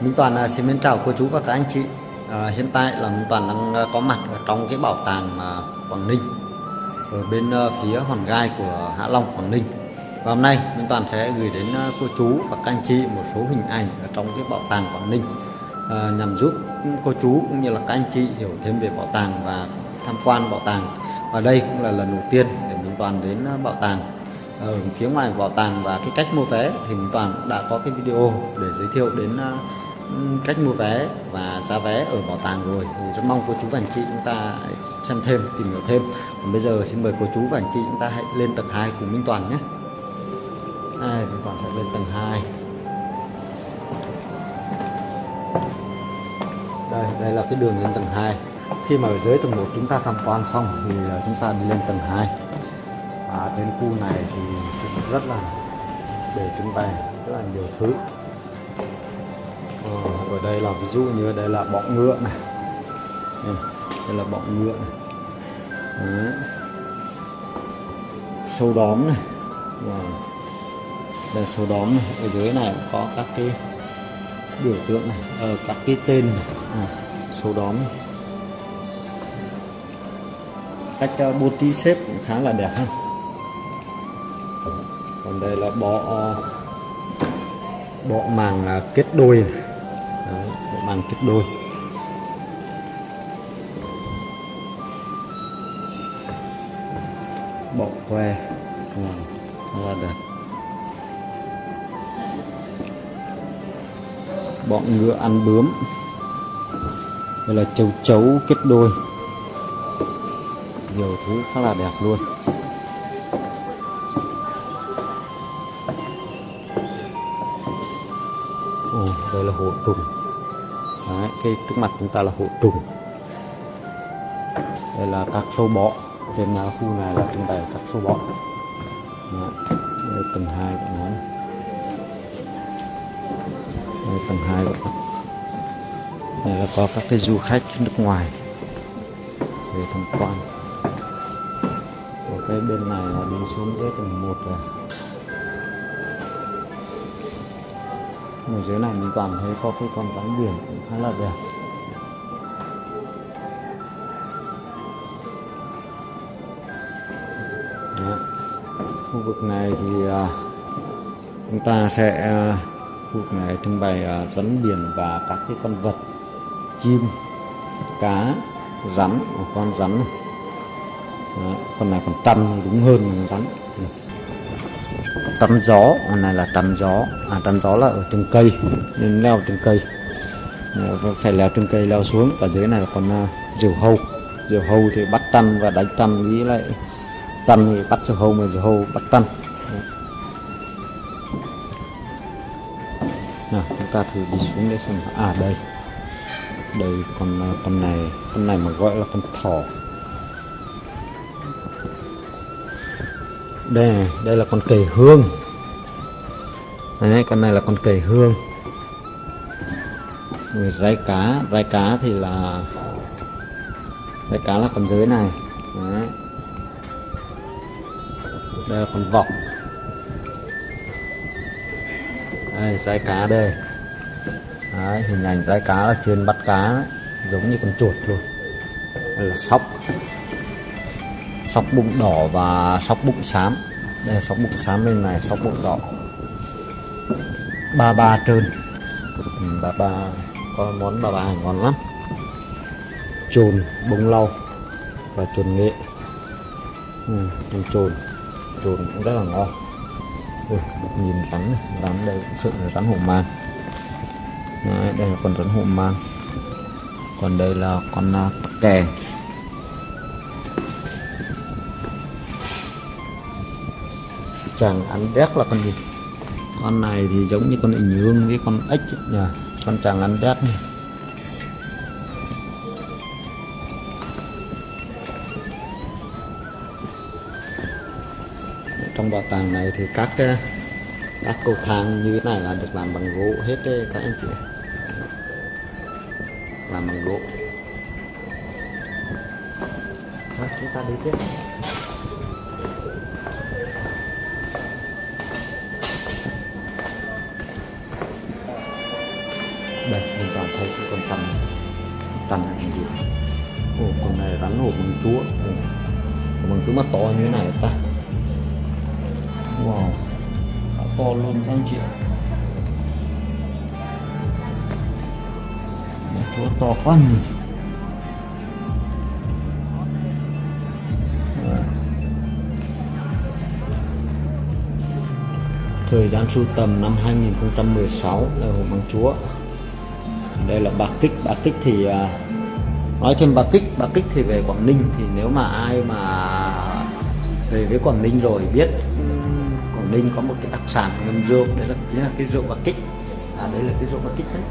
Minh Toàn xin mến chào cô chú và các anh chị. À, hiện tại là Minh Toàn đang à, có mặt ở trong cái bảo tàng à, Quảng Ninh ở bên à, phía Hòn Gai của Hạ Long Quảng Ninh. Và hôm nay Minh Toàn sẽ gửi đến cô chú và các anh chị một số hình ảnh ở trong cái bảo tàng Quảng Ninh à, nhằm giúp cô chú cũng như là các anh chị hiểu thêm về bảo tàng và tham quan bảo tàng. Và đây cũng là lần đầu tiên để Minh Toàn đến bảo tàng ở phía ngoài bảo tàng và cái cách mua vé thì Minh Toàn đã có cái video để giới thiệu đến cách mua vé và giá vé ở bảo tàng rồi. Thì rất mong cô chú và anh chị chúng ta xem thêm tìm hiểu thêm. Còn bây giờ xin mời cô chú và anh chị chúng ta hãy lên tầng 2 cùng Minh Toàn nhé. À, Minh Toàn sẽ lên tầng 2 đây đây là cái đường lên tầng 2 khi mà ở dưới tầng 1 chúng ta tham quan xong thì à, chúng ta đi lên tầng 2 và trên khu này thì rất là để trưng bày rất là nhiều thứ đây là ví dụ như đây là bọ ngựa này đây, đây là bọ ngựa này Đấy. sâu đóm này wow. đây là sâu đóm này ở dưới này cũng có các cái biểu tượng này ờ, các cái tên này. À, sâu đóm này. cách uh, bố trí xếp cũng khá là đẹp ha còn đây là bọ ờ, bọ màng ờ, kết đôi này. Đấy, kích đôi. Bọ que rất là đẹp. Bọn ngựa ăn bướm. Đây là châu chấu kết đôi. Nhiều thứ khá là đẹp luôn. Ồ, đây là hồ trùng Đấy, cái trước mặt chúng ta là hộ trùng đây là các sâu bọ. Trên khu này là trưng bày các sâu bọ. Đấy, đây tầng 2 của nó. Đây tầng 2 của nó. Đây là có các cái du khách nước ngoài về tham quan. Ở cái bên này là đi xuống dưới tầng 1 rồi ở dưới này mình toàn thấy có cái con rắn biển cũng khá là đẹp Đó. khu vực này thì uh, chúng ta sẽ uh, khu vực này trưng bày uh, rắn biển và các cái con vật chim cá rắn một con rắn này. Đó. con này còn tăm đúng hơn rắn tắm gió con này là tắm gió. À tắm gió là ở trên cây nên leo trên cây. Phải leo trên cây leo xuống và dưới này là con à, uh, diều hâu. Diều hâu thì bắt tăn và đánh tăn với lại tăn thì bắt diều hâu mà diều hâu bắt tăn. Nào chúng ta thử đi xuống để xem à đây. Đây con à, con này. Con này mà gọi là con thỏ. Đây đây là con cầy hương. Đấy con này là con cầy hương. Rồi rai cá rai cá thì là rai cá là con dưới này. Đấy. đây là con vọc. Đây rai cá đây. Đấy, hình ảnh rai cá là chuyên bắt cá đấy. giống như con chuột luôn. Đây là sóc sóc bụng đỏ và sóc bụng xám. Đây là sóc bụng xám bên này sóc bụng đỏ. Ba ba trơn. Ừ, ba ba có món ba ba ngon lắm. Trồn bông lau và trồn nghệ. Ừ, trồn trồn cũng rất là ngon. Ừ, nhìn rắn này, rắn đây cũng sự là rắn hổ mang. Đấy, đây là con rắn hổ mang. Còn đây là con uh, tắc kè. Chàng ăn đét là con gì? Con này thì giống như con ình hương với con ếch nhỉ con chàng ăn đét. Này. trong bảo tàng này thì các cái- các cầu thang như thế này là được làm bằng gỗ hết đấy các anh chị. Làm bằng gỗ. Chúng ta đi tiếp đây mình toàn thấy cái con tầm tầm này gì ồ con này rắn hổ bằng chúa. Ồ, bằng chúa mà to như thế này ta. Wow. Khá to luôn các anh chị ạ. Chúa to quá nhỉ. Thời gian sưu tầm năm 2016 là Hồ Bằng Chúa. Đây là bạc kích. Bạc kích thì à, Nói thêm bạc kích. Bạc kích thì về Quảng Ninh Thì nếu mà ai mà về với Quảng Ninh rồi biết Quảng Ninh có một cái đặc sản ngâm rượu Đấy là chính là cái rượu bạc kích. À đây là cái rượu bạc kích đấy.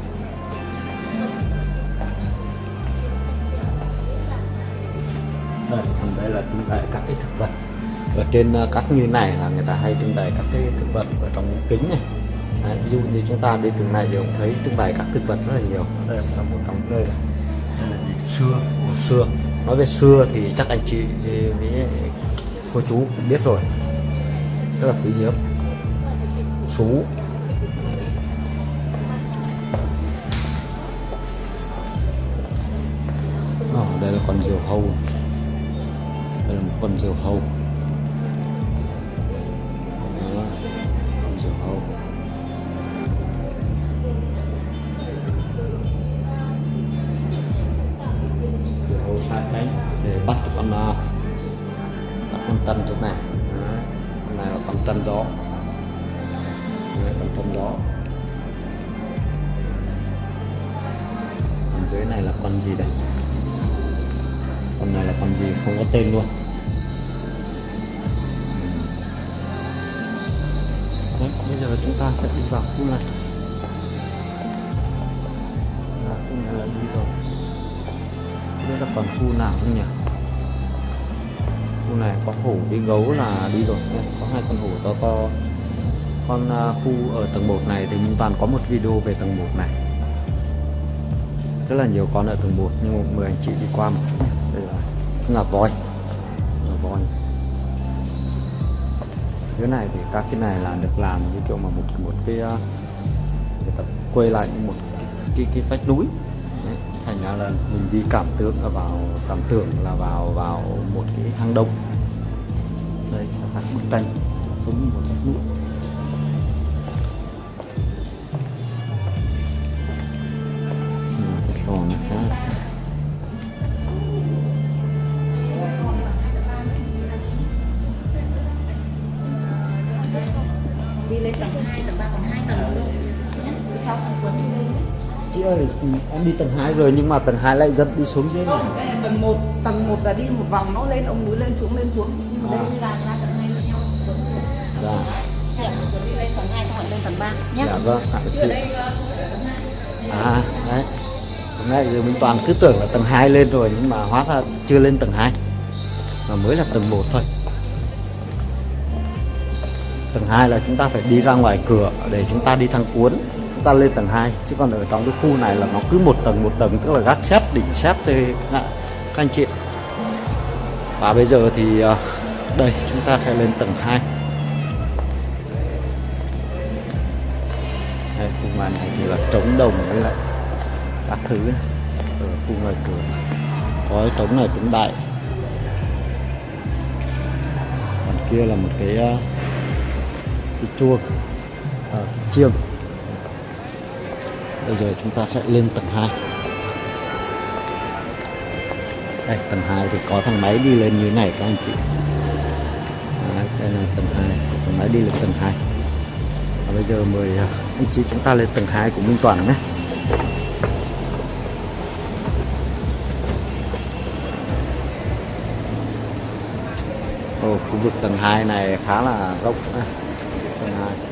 Đây, còn đây là trưng bày các cái thực vật. Ở trên à, các như này là người ta hay trưng bày các cái thực vật ở trong kính này. Đấy, ví dụ như chúng ta đi từng này thì cũng thấy trưng bày các thực vật rất là nhiều. Đây là một trong đây là, đây là gì? xưa. Của xưa. Nói về xưa thì chắc anh chị với cô chú cũng biết rồi. Rất là quý hiếm. Sú Ờ, đây là con diều hâu. Đây là một con diều hâu. Để bắt con à, bắt con tân chỗ này. Đấy, con này là con tân gió Đấy, con tân gió còn dưới này là con gì đây? Con này là con gì? Không có tên luôn. Đấy, bây giờ chúng ta sẽ đi vào khu này. Là khu này là đi rồi biết là còn khu nào không nhỉ? Khu này có hổ đi gấu là đi rồi Đây, có hai con hổ to to. Con à, khu ở tầng 1 này thì mình toàn có một video về tầng 1 này. Rất là nhiều con ở tầng 1 nhưng mà mời anh chị đi qua một chút đây là ngà voi. Ngà voi. Dưới này thì các cái này là được làm như kiểu mà một một cái à, người ta quay lại như một cái cái vách núi thành ra là mình đi cảm tưởng là vào cảm tưởng là vào vào một cái hang động. Đây là các bức tranh giống như một núi Ừ, cái là đi lên tầng 2, tầng 3 còn 2 tầng nữa. Theo thằng Tuấn đi lên chị ơi em đi tầng 2 rồi nhưng mà tầng 2 lại dẫn đi xuống dưới không này tầng 1 tầng 1 là đi một vòng nó lên ông núi lên xuống lên xuống. Nhưng mà đây là ra tầng 2 nó theo. Tuấn dạ đi lên tầng 2 xong rồi lên tầng 3 nhé dạ vâng ạ, chứ chị. ở đây ờ, không phải ở tầng 2 à đấy. Hôm nay giờ mình toàn cứ tưởng là tầng 2 lên rồi nhưng mà hóa ra chưa lên tầng 2 mà mới là tầng 1 thôi. Tầng 2 là chúng ta phải đi ra ngoài cửa để chúng ta đi thang cuốn chúng ta lên tầng 2 chứ còn ở trong cái khu này là nó cứ một tầng một tầng tức là gác xếp đỉnh xếp thôi các anh chị. Và bây giờ thì ờ, đây chúng ta sẽ lên tầng 2 đây khu ngoài này thì là trống đồng với lại các thứ ở khu ngoài cửa. Có cái trống này cũng đại. Còn kia là một cái ờ, cái chuông à, chiêng bây giờ chúng ta sẽ lên tầng 2 đây tầng 2 thì có thang máy đi lên như thế này các anh chị. Đấy, đây là tầng 2 thang máy đi lên tầng 2 và bây giờ mời à, anh chị chúng ta lên tầng 2 của Minh Toàn nhé. Ồ, khu vực tầng 2 này khá là rộng tầng 2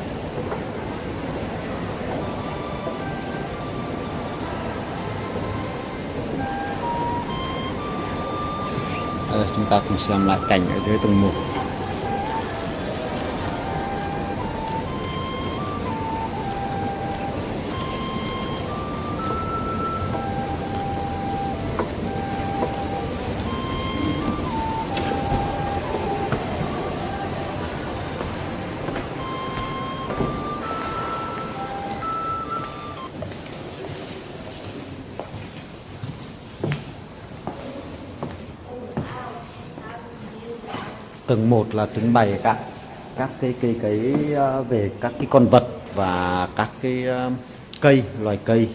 chúng ta cùng xem lại cảnh ở dưới tầng 1 tầng 1 là trưng bày các các cái cái cái ờ, về các cái con vật và các cái ờ, cây loài cây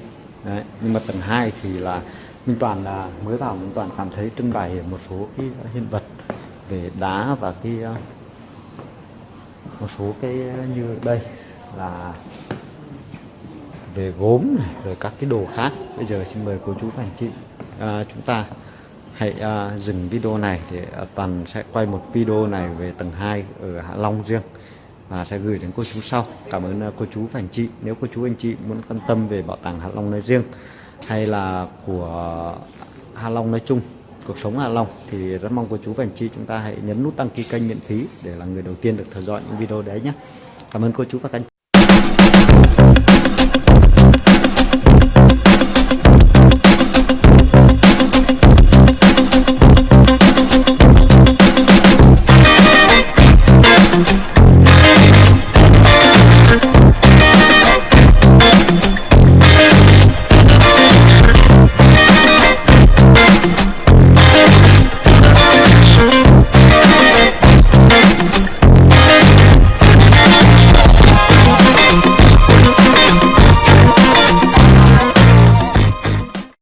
Đấy. nhưng mà tầng 2 thì là Minh Toàn là mới vào Minh Toàn cảm thấy trưng bày một số cái hiện vật về đá và cái ờ, một số cái như đây là về gốm này rồi các cái đồ khác bây giờ xin mời cô chú và anh chị à, chúng ta hãy uh, dừng video này thì uh, à, toàn sẽ quay một video này về tầng 2 ở Hạ Long riêng và sẽ gửi đến cô chú sau. Cảm ơn uh, cô chú và anh chị. Nếu cô chú anh chị muốn quan tâm về bảo tàng Hạ Long nói riêng hay là của Hạ Long nói chung cuộc sống Hạ Long thì rất mong cô chú và anh chị chúng ta hãy nhấn nút đăng ký kênh miễn phí để là người đầu tiên được theo dõi những video đấy nhé. Cảm ơn cô chú và các anh chị.